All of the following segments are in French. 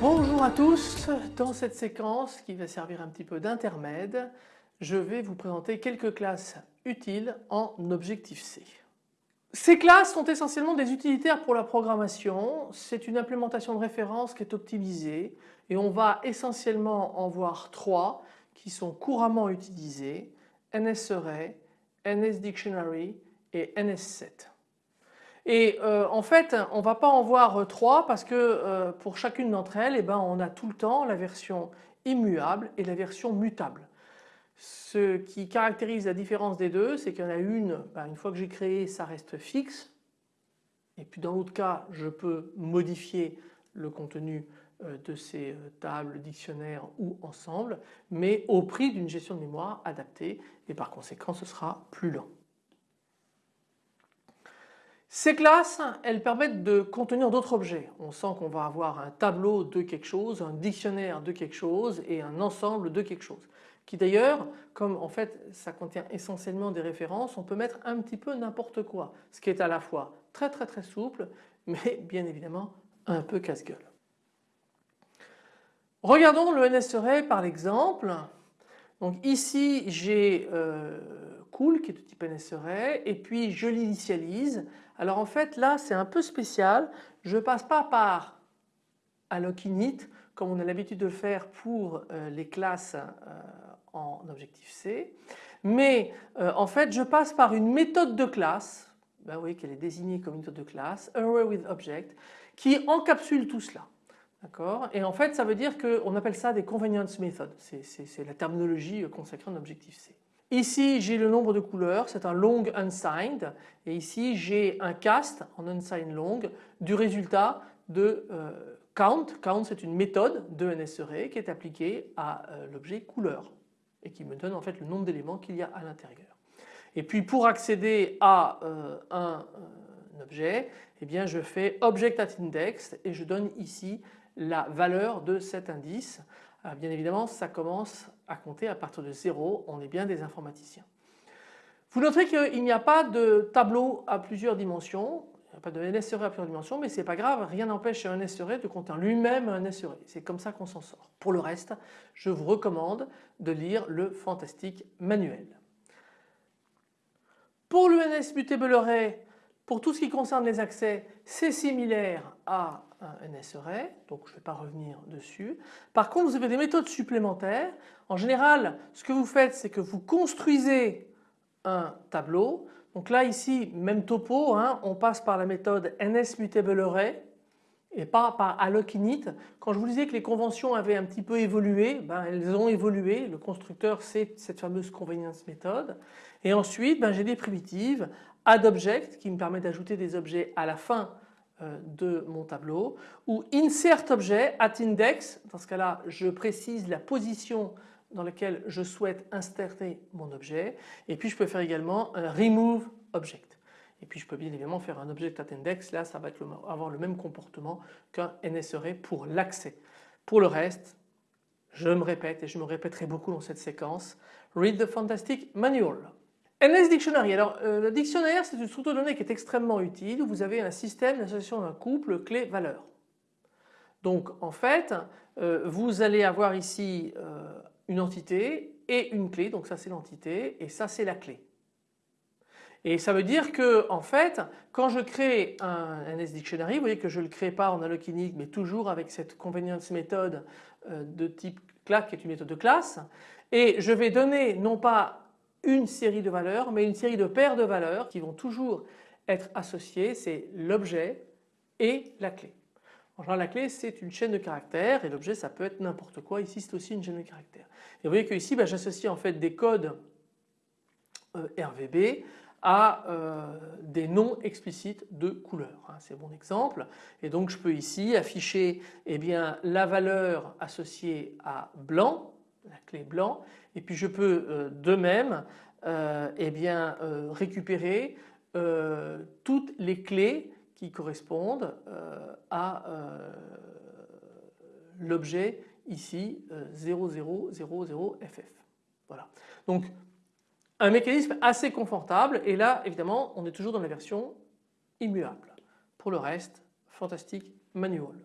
Bonjour à tous, dans cette séquence qui va servir un petit peu d'intermède, je vais vous présenter quelques classes utiles en Objective-C. Ces classes sont essentiellement des utilitaires pour la programmation, c'est une implémentation de référence qui est optimisée et on va essentiellement en voir trois qui sont couramment utilisées, NSArray, NSDictionary et NS7. Et euh, en fait on ne va pas en voir trois parce que euh, pour chacune d'entre elles eh ben, on a tout le temps la version immuable et la version mutable. Ce qui caractérise la différence des deux, c'est qu'il y en a une, ben, une fois que j'ai créé, ça reste fixe. Et puis dans l'autre cas, je peux modifier le contenu euh, de ces euh, tables, dictionnaires ou ensemble, mais au prix d'une gestion de mémoire adaptée et par conséquent ce sera plus lent. Ces classes, elles permettent de contenir d'autres objets. On sent qu'on va avoir un tableau de quelque chose, un dictionnaire de quelque chose et un ensemble de quelque chose qui d'ailleurs, comme en fait ça contient essentiellement des références, on peut mettre un petit peu n'importe quoi, ce qui est à la fois très très très souple, mais bien évidemment un peu casse-gueule. Regardons le NSArray par l'exemple. Donc ici j'ai euh, cool qui est de type NSArray et puis je l'initialise. Alors en fait là c'est un peu spécial, je passe pas par alloc init comme on a l'habitude de le faire pour euh, les classes euh, en Objective-C. Mais euh, en fait je passe par une méthode de classe, ben oui qu'elle est désignée comme une méthode de classe, Array with Object, qui encapsule tout cela. D'accord? Et en fait ça veut dire qu'on appelle ça des convenience methods, c'est la terminologie consacrée en Objective-C. Ici j'ai le nombre de couleurs, c'est un long unsigned et ici j'ai un cast en unsigned long du résultat de count. Count c'est une méthode de NSArray qui est appliquée à euh, l'objet couleur et qui me donne en fait le nombre d'éléments qu'il y a à l'intérieur. Et puis pour accéder à euh, un, objet, eh bien je fais object at index et je donne ici la valeur de cet indice. bien évidemment ça commence à compter à partir de 0, on est bien des informaticiens. Vous noterez qu'il n'y a pas de tableau à plusieurs dimensions, n'y a pas de NSRE à plusieurs dimensions mais c'est pas grave, rien n'empêche un NSRE de contenir lui-même un SRE. C'est comme ça qu'on s'en sort. Pour le reste, je vous recommande de lire le fantastique manuel. Pour le NSMutable Array, pour tout ce qui concerne les accès, c'est similaire à un NSArray, donc je ne vais pas revenir dessus. Par contre, vous avez des méthodes supplémentaires. En général, ce que vous faites, c'est que vous construisez un tableau donc là ici même topo, hein, on passe par la méthode NSMutableArray et pas par allocinit. Quand je vous disais que les conventions avaient un petit peu évolué, ben elles ont évolué, le constructeur c'est cette fameuse convenience méthode. Et ensuite ben, j'ai des primitives addObject qui me permet d'ajouter des objets à la fin euh, de mon tableau ou insertObject atIndex, dans ce cas là je précise la position dans lequel je souhaite insérer mon objet et puis je peux faire également un remove object. Et puis je peux bien évidemment faire un object at index, là ça va avoir le même comportement qu'un NSRE pour l'accès. Pour le reste, je me répète et je me répéterai beaucoup dans cette séquence, read the fantastic manual. NS Dictionary, alors euh, le dictionnaire c'est une structure de données qui est extrêmement utile vous avez un système d'association d'un couple clé-valeur. Donc en fait euh, vous allez avoir ici euh, une entité et une clé, donc ça c'est l'entité et ça c'est la clé. Et ça veut dire que en fait quand je crée un NS Dictionary, vous voyez que je ne le crée pas en alloc-init mais toujours avec cette convenience méthode euh, de type class qui est une méthode de classe et je vais donner non pas une série de valeurs mais une série de paires de valeurs qui vont toujours être associées, c'est l'objet et la clé. En général la clé c'est une chaîne de caractères et l'objet ça peut être n'importe quoi, ici c'est aussi une chaîne de caractères. Et vous voyez que ici bah, j'associe en fait des codes euh, RVB à euh, des noms explicites de couleurs. Hein, c'est mon exemple et donc je peux ici afficher eh bien, la valeur associée à blanc, la clé blanc et puis je peux euh, de même eh bien, récupérer toutes les clés qui correspondent à l'objet ici 0000FF. Voilà. Donc un mécanisme assez confortable et là évidemment on est toujours dans la version immuable. Pour le reste, fantastique manual.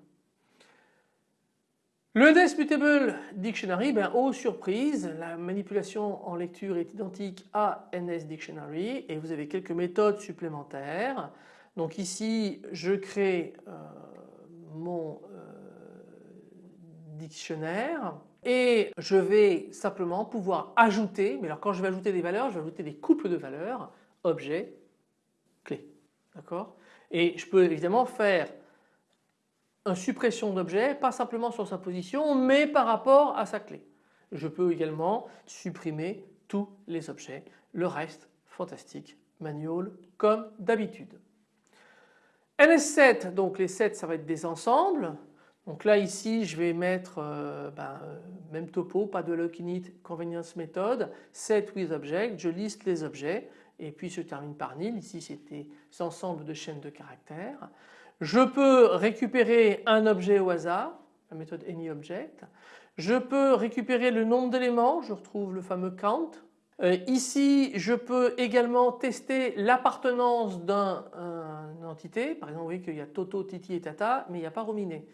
Le NS Mutable Dictionary, ben, aux surprises, la manipulation en lecture est identique à NS Dictionary et vous avez quelques méthodes supplémentaires. Donc ici je crée euh, mon euh, dictionnaire et je vais simplement pouvoir ajouter, mais alors quand je vais ajouter des valeurs, je vais ajouter des couples de valeurs, objet, clé. D'accord? Et je peux évidemment faire une suppression d'objet, pas simplement sur sa position, mais par rapport à sa clé. Je peux également supprimer tous les objets. Le reste, fantastique, manual comme d'habitude. NS7, donc les 7 ça va être des ensembles. Donc là ici je vais mettre euh, ben, euh, même topo, pas de lock init convenience method, set with object, je liste les objets et puis je termine par nil, ici c'était ensemble de chaînes de caractères. Je peux récupérer un objet au hasard, la méthode anyObject. Je peux récupérer le nombre d'éléments, je retrouve le fameux count. Euh, ici je peux également tester l'appartenance d'une entité, par exemple vous voyez qu'il y a Toto, Titi et Tata mais il n'y a pas Rominé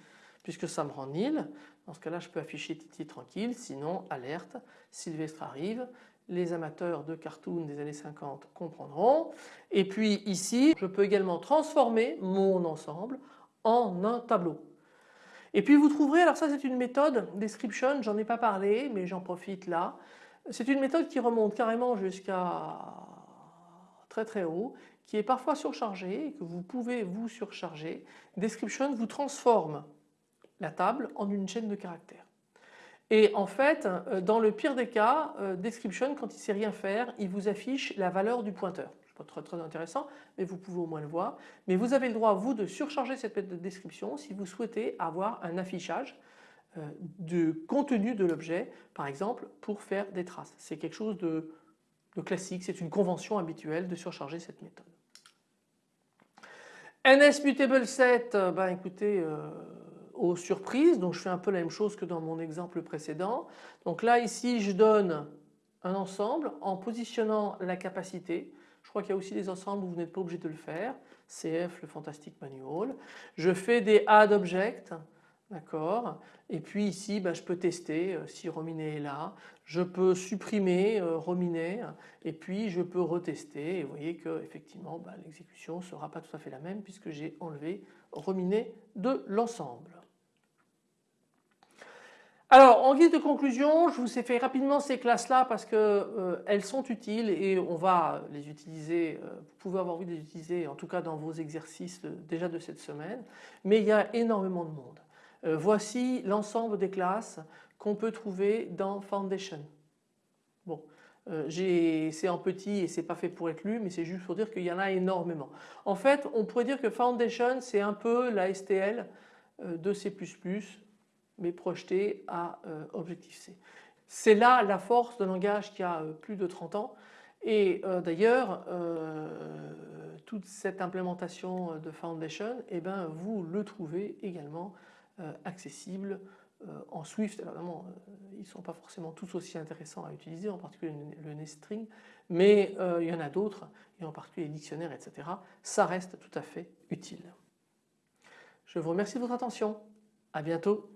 puisque ça me rend nil. Dans ce cas-là, je peux afficher Titi tranquille, sinon alerte, Sylvestre arrive. Les amateurs de cartoon des années 50 comprendront. Et puis ici, je peux également transformer mon ensemble en un tableau. Et puis vous trouverez, alors ça c'est une méthode description, j'en ai pas parlé mais j'en profite là. C'est une méthode qui remonte carrément jusqu'à très très haut, qui est parfois surchargée et que vous pouvez vous surcharger. Description vous transforme la table en une chaîne de caractères. Et en fait, euh, dans le pire des cas, euh, description, quand il ne sait rien faire, il vous affiche la valeur du pointeur. Ce pas très, très intéressant, mais vous pouvez au moins le voir. Mais vous avez le droit, vous, de surcharger cette de description si vous souhaitez avoir un affichage euh, de contenu de l'objet, par exemple, pour faire des traces. C'est quelque chose de, classique, c'est une convention habituelle de surcharger cette méthode. NSMutableSet, ben écoutez, aux surprises. Donc je fais un peu la même chose que dans mon exemple précédent. Donc là ici je donne un ensemble en positionnant la capacité. Je crois qu'il y a aussi des ensembles où vous n'êtes pas obligé de le faire. CF le Fantastic Manual. Je fais des add objects. D'accord Et puis ici bah, je peux tester euh, si Rominé est là. Je peux supprimer euh, Rominé et puis je peux retester et vous voyez que effectivement bah, l'exécution ne sera pas tout à fait la même puisque j'ai enlevé Rominé de l'ensemble. Alors en guise de conclusion, je vous ai fait rapidement ces classes-là parce qu'elles euh, sont utiles et on va les utiliser, vous pouvez avoir envie de les utiliser en tout cas dans vos exercices déjà de cette semaine, mais il y a énormément de monde. Euh, voici l'ensemble des classes qu'on peut trouver dans Foundation. Bon, c'est en petit et c'est pas fait pour être lu mais c'est juste pour dire qu'il y en a énormément. En fait on pourrait dire que Foundation c'est un peu la STL de C++ mais projeté à euh, Objective-C. C'est là la force d'un langage qui a euh, plus de 30 ans et euh, d'ailleurs toute cette implémentation de Foundation eh ben, vous le trouvez également accessible en Swift. Alors évidemment ils ne sont pas forcément tous aussi intéressants à utiliser en particulier le neststring mais il y en a d'autres et en particulier les dictionnaires etc. Ça reste tout à fait utile. Je vous remercie de votre attention. À bientôt.